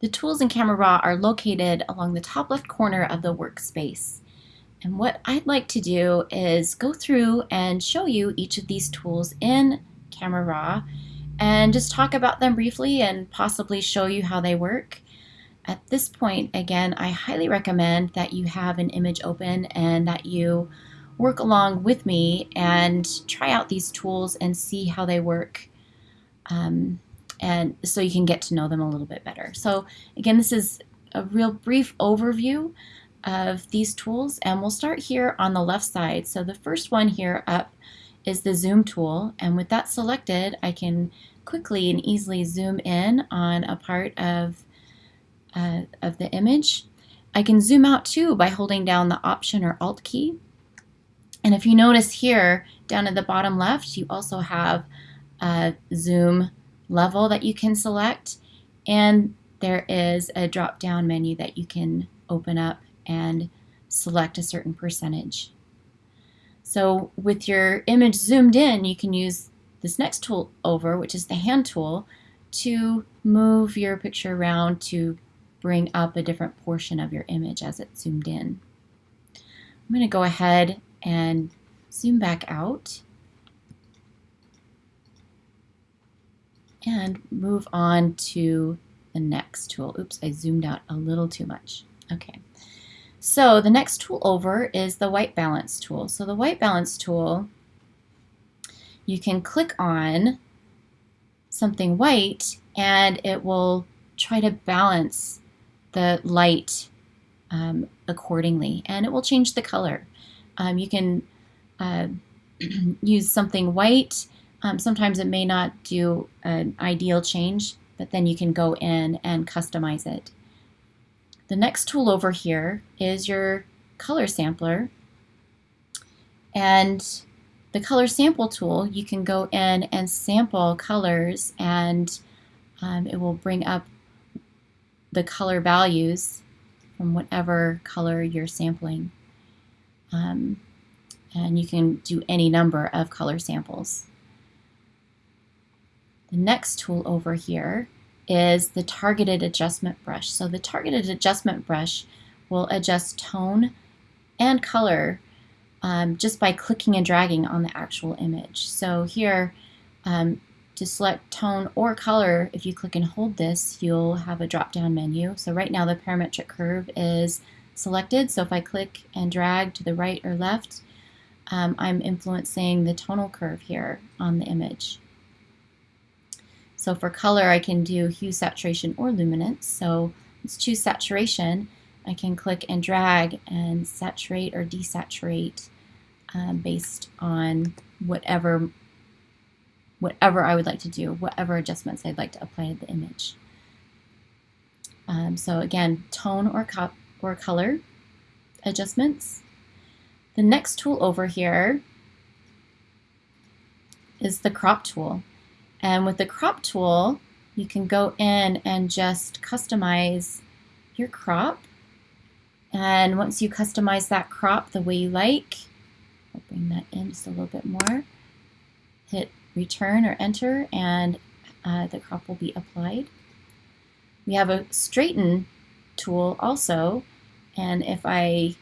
The tools in Camera Raw are located along the top left corner of the workspace. And what I'd like to do is go through and show you each of these tools in Camera Raw and just talk about them briefly and possibly show you how they work. At this point, again, I highly recommend that you have an image open and that you work along with me and try out these tools and see how they work. Um, and so you can get to know them a little bit better. So again, this is a real brief overview of these tools and we'll start here on the left side. So the first one here up is the zoom tool and with that selected I can quickly and easily zoom in on a part of uh, of the image. I can zoom out too by holding down the Option or Alt key. And if you notice here, down at the bottom left, you also have a zoom level that you can select. And there is a drop-down menu that you can open up and select a certain percentage. So with your image zoomed in, you can use this next tool over, which is the hand tool, to move your picture around to bring up a different portion of your image as it's zoomed in. I'm going to go ahead and zoom back out and move on to the next tool. Oops, I zoomed out a little too much. Okay, so the next tool over is the white balance tool. So the white balance tool, you can click on something white and it will try to balance the light um, accordingly and it will change the color. Um, you can uh, use something white. Um, sometimes it may not do an ideal change, but then you can go in and customize it. The next tool over here is your color sampler. And the color sample tool, you can go in and sample colors and um, it will bring up the color values from whatever color you're sampling. Um, and you can do any number of color samples. The next tool over here is the targeted adjustment brush. So the targeted adjustment brush will adjust tone and color um, just by clicking and dragging on the actual image. So here um, to select tone or color, if you click and hold this, you'll have a drop-down menu. So right now the parametric curve is selected. So if I click and drag to the right or left, um, I'm influencing the tonal curve here on the image. So for color, I can do hue, saturation, or luminance. So let's choose saturation. I can click and drag and saturate or desaturate um, based on whatever whatever I would like to do, whatever adjustments I'd like to apply to the image. Um, so again, tone or, or color adjustments. The next tool over here is the crop tool. And with the crop tool, you can go in and just customize your crop. And once you customize that crop the way you like, I'll bring that in just a little bit more, hit return or enter and uh, the crop will be applied. We have a straighten tool also and if I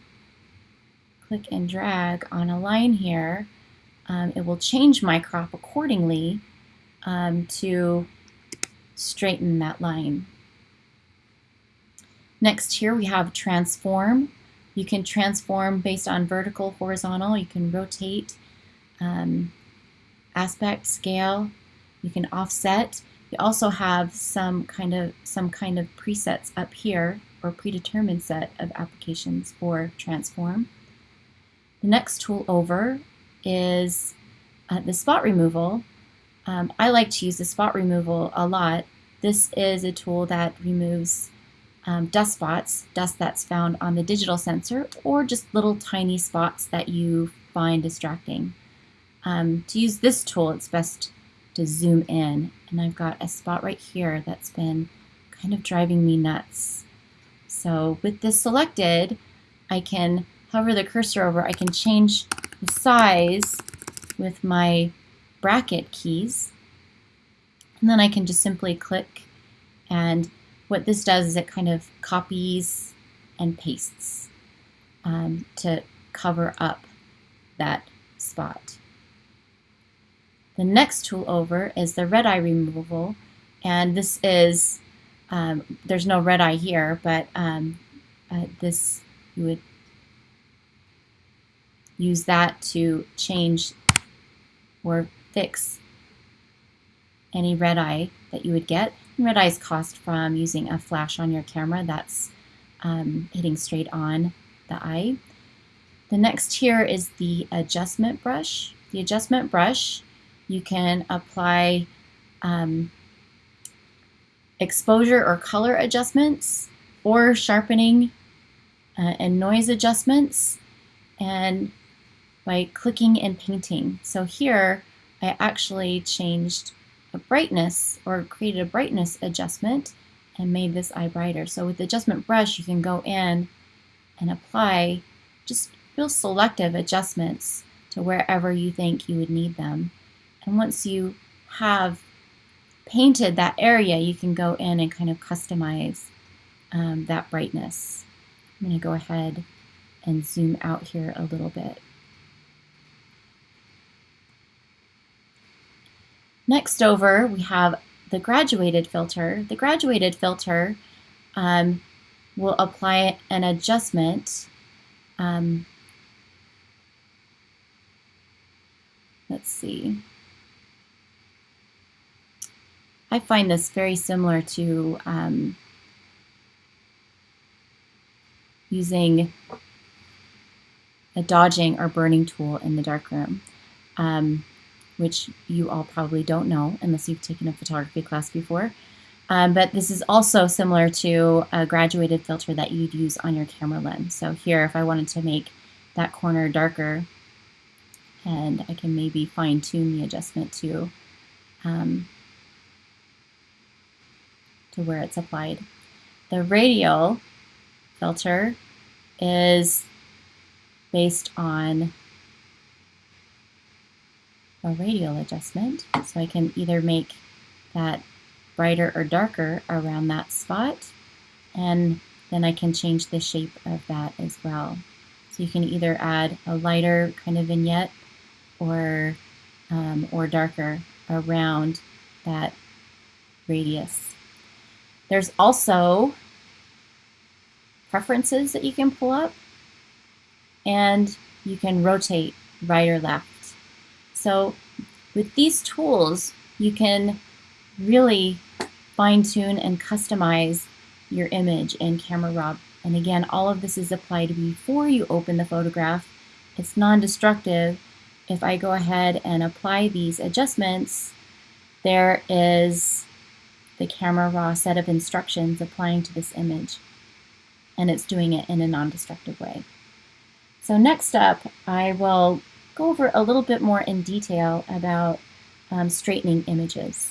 click and drag on a line here um, it will change my crop accordingly um, to straighten that line. Next here we have transform. You can transform based on vertical, horizontal. You can rotate. Um, aspect, scale, you can offset. You also have some kind of some kind of presets up here or predetermined set of applications for transform. The next tool over is uh, the spot removal. Um, I like to use the spot removal a lot. This is a tool that removes um, dust spots, dust that's found on the digital sensor, or just little tiny spots that you find distracting. Um, to use this tool, it's best to zoom in. And I've got a spot right here that's been kind of driving me nuts. So with this selected, I can hover the cursor over. I can change the size with my bracket keys. And then I can just simply click and what this does is it kind of copies and pastes um, to cover up that spot. The next tool over is the red eye removal, and this is, um, there's no red eye here, but um, uh, this, you would use that to change or fix any red eye that you would get. And red eyes cost from using a flash on your camera that's um, hitting straight on the eye. The next here is the adjustment brush. The adjustment brush, you can apply um, exposure or color adjustments or sharpening uh, and noise adjustments and by clicking and painting. So here I actually changed a brightness or created a brightness adjustment and made this eye brighter. So with the adjustment brush, you can go in and apply just real selective adjustments to wherever you think you would need them. And once you have painted that area, you can go in and kind of customize um, that brightness. I'm going to go ahead and zoom out here a little bit. Next over, we have the graduated filter. The graduated filter um, will apply an adjustment. Um, let's see. I find this very similar to um, using a dodging or burning tool in the darkroom. Um, which you all probably don't know unless you've taken a photography class before. Um, but this is also similar to a graduated filter that you'd use on your camera lens. So here, if I wanted to make that corner darker, and I can maybe fine tune the adjustment to, um, to where it's applied. The radial filter is based on a radial adjustment. So I can either make that brighter or darker around that spot, and then I can change the shape of that as well. So you can either add a lighter kind of vignette or, um, or darker around that radius. There's also preferences that you can pull up, and you can rotate right or left. So with these tools, you can really fine tune and customize your image in Camera Raw. And again, all of this is applied before you open the photograph. It's non-destructive. If I go ahead and apply these adjustments, there is the Camera Raw set of instructions applying to this image. And it's doing it in a non-destructive way. So next up, I will go over a little bit more in detail about um, straightening images.